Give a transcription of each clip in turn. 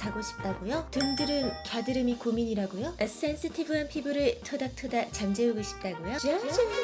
자고 싶다고요? 등드름, 가드름이 고민이라고요? 센시티브한 피부를 토닥토닥 잠재우고 싶다고요?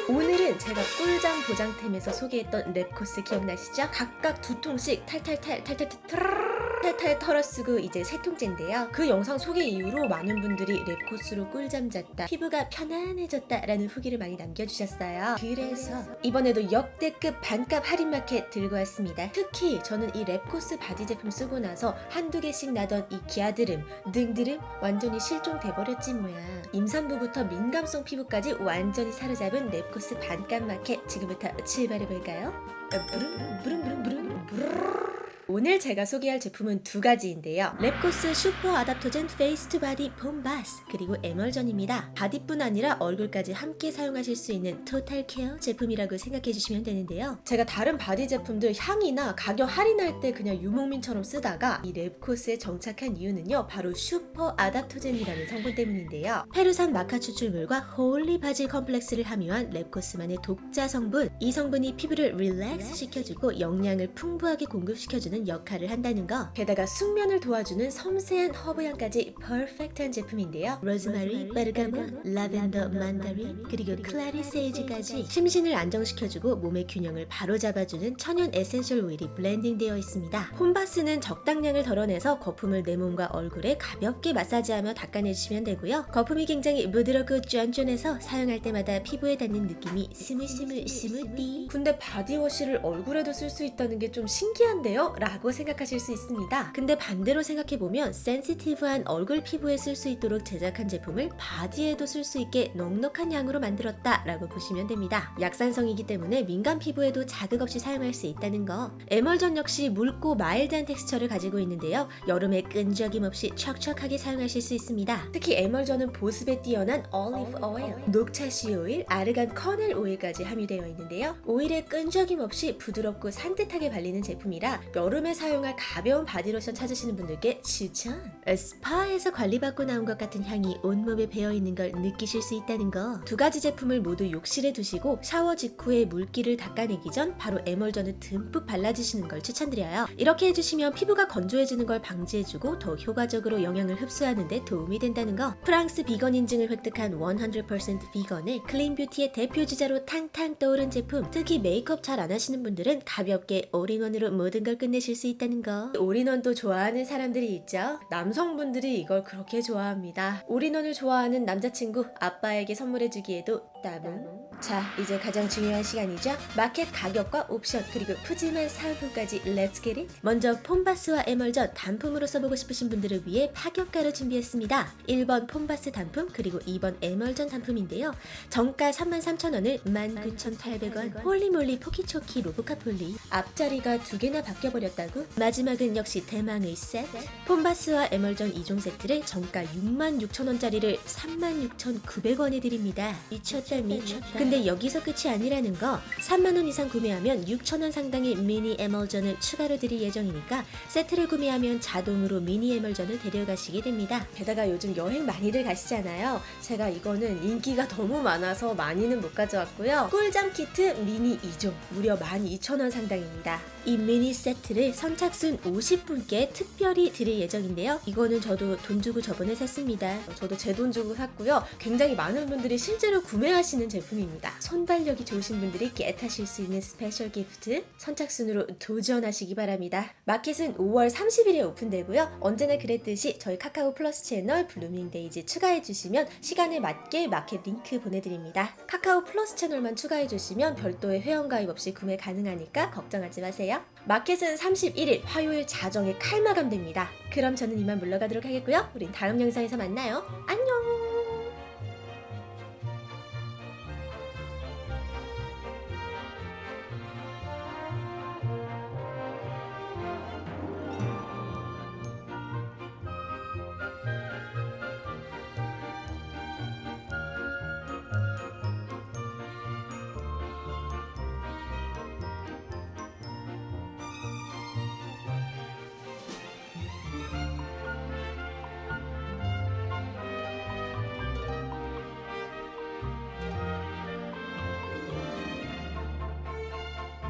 오늘은 제가 꿀잠 보장템에서 소개했던 랩코스 기억나시죠? 각각 두 통씩 탈탈탈 탈탈탈 탈탈 털어쓰고 이제 세 통째인데요. 그 영상 소개 이후로 많은 분들이 랩코스로 꿀잠 잤다, 피부가 편안해졌다 라는 후기를 많이 남겨주셨어요. 그래서 이번에도 역대급 반값 할인 마켓 들고 왔습니다. 특히 저는 이 랩코스 body 제품 쓰고 나서 한두 개씩 나던 이 가드름, 등드름 완전히 실종돼버렸지 뭐야. 임산부부터 민감성 피부까지 완전히 사로잡은 랩코스 반값 마켓 지금부터 출발해볼까요? 어, 부릉 부릉 부릉 부릉 부릉 오늘 제가 소개할 제품은 두 가지인데요. 랩코스 super adaptogen face to body foam bath 그리고 에멀전입니다. body뿐 아니라 얼굴까지 함께 사용하실 수 있는 total care 제품이라고 생각해 주시면 되는데요. 제가 다른 body 제품들 향이나 가격 할인할 때 그냥 유목민처럼 쓰다가 이 랩코스에 정착한 이유는요. 바로 super adaptogen이라는 성분 때문인데요. 페루산 마카 추출물과 holy basil complex를 함유한 랩코스만의 독자 성분 이 성분이 피부를 relax 시켜주고 영양을 풍부하게 공급시켜주는 역할을 한다는 거. 게다가 숙면을 도와주는 섬세한 허브향까지 perfect한 제품인데요. 로즈마리, 베르가모, 라벤더, 만다린 그리고 clary sage까지 심신을 안정시켜주고 몸의 균형을 바로잡아주는 천연 essential oil이 blending되어 있습니다. foam bath는 적당량을 덜어내서 거품을 내 몸과 얼굴에 가볍게 마사지하며 닦아내주시면 되고요. 거품이 굉장히 부드럽고 쫀쫀해서 사용할 때마다 피부에 닿는 느낌이 스물스물 스무디 근데 body wash를 얼굴에도 쓸 수 있다는 게 좀 신기한데요? 라고 생각하실 수 있습니다. 근데 반대로 생각해보면 센시티브한 얼굴 피부에 쓸 수 있도록 제작한 제품을 body에도 쓸 수 있게 넉넉한 양으로 만들었다 라고 보시면 됩니다. 약산성이기 때문에 민감 피부에도 자극 없이 사용할 수 있다는 거. 에멀전 역시 묽고 mild한 texture를 가지고 있는데요. 여름에 끈적임 없이 촉촉하게 사용하실 수 있습니다. 특히 에멀전은 보습에 뛰어난 올리브 오일, 녹차 씨 오일, argan kernel oil까지 함유되어 있는데요. 오일에 끈적임 없이 부드럽고 산뜻하게 발리는 제품이라 여름 에 사용할 가벼운 body lotion 찾으시는 분들께 추천! 스파에서 관리받고 나온 것 같은 향이 온몸에 배어있는 걸 느끼실 수 있다는 거. 두 가지 제품을 모두 욕실에 두시고 샤워 직후에 물기를 닦아내기 전 바로 에멀전을 듬뿍 발라주시는 걸 추천드려요. 이렇게 해주시면 피부가 건조해지는 걸 방지해주고 더 효과적으로 영양을 흡수하는 데 도움이 된다는 거. 프랑스 비건 인증을 획득한 100% 비건의 clean beauty의 대표 주자로 탕탕 떠오른 제품. 특히 메이크업 잘 안 하시는 분들은 가볍게 all-in-one으로 모든 걸 끝내실 수 있다는 거. all-in-one도 좋아하는 사람들이 있죠. 남성분들이 이걸 그렇게 좋아합니다. all-in-one을 좋아하는 남자친구 아빠에게 선물해주기에도 따봉. 자, 이제 가장 중요한 시간이죠. 마켓 가격과 옵션 그리고 푸짐한 사은품까지 let's get it. 먼저 foam bath와 에멀전 단품으로 써보고 싶으신 분들을 위해 파격가로 준비했습니다. 1번 foam bath 단품 그리고 2번 에멀전 단품인데요. 정가 33,000원을 19,800원 holy moly 포키초키 로보카 폴리 앞자리가 두 개나 바뀌어버렸 다고? 마지막은 역시 대망의 세트 폼바스와 에멀전 2종 세트를 정가 66,000원짜리를 36,900원에 드립니다. 미쳤다 미쳤다. 근데 여기서 끝이 아니라는 거. 3만원 이상 구매하면 6,000원 상당의 미니 에멀전을 추가로 드릴 예정이니까 세트를 구매하면 자동으로 미니 에멀전을 데려가시게 됩니다. 게다가 요즘 여행 많이들 가시잖아요. 제가 이거는 인기가 너무 많아서 많이는 못 가져왔고요. 꿀잠 키트 미니 2종. 무려 12,000원 상당입니다. 이 미니 세트를 선착순 50분께 특별히 드릴 예정인데요. 이거는 저도 돈 주고 저번에 샀습니다. 저도 제 돈 주고 샀고요. 굉장히 많은 분들이 실제로 구매하시는 제품입니다. 손발력이 좋으신 분들이 get하실 수 있는 special gift 선착순으로 도전하시기 바랍니다. 마켓은 5월 30일에 오픈되고요. 언제나 그랬듯이 저희 카카오 플러스 채널 블루밍데이즈 추가해주시면 시간에 맞게 마켓 링크 보내드립니다. 카카오 플러스 채널만 추가해주시면 별도의 회원가입 없이 구매 가능하니까 걱정하지 마세요. 마켓은 31일 화요일 자정에 칼 마감됩니다. 그럼 저는 이만 물러가도록 하겠고요. 우린 다음 영상에서 만나요. 안녕!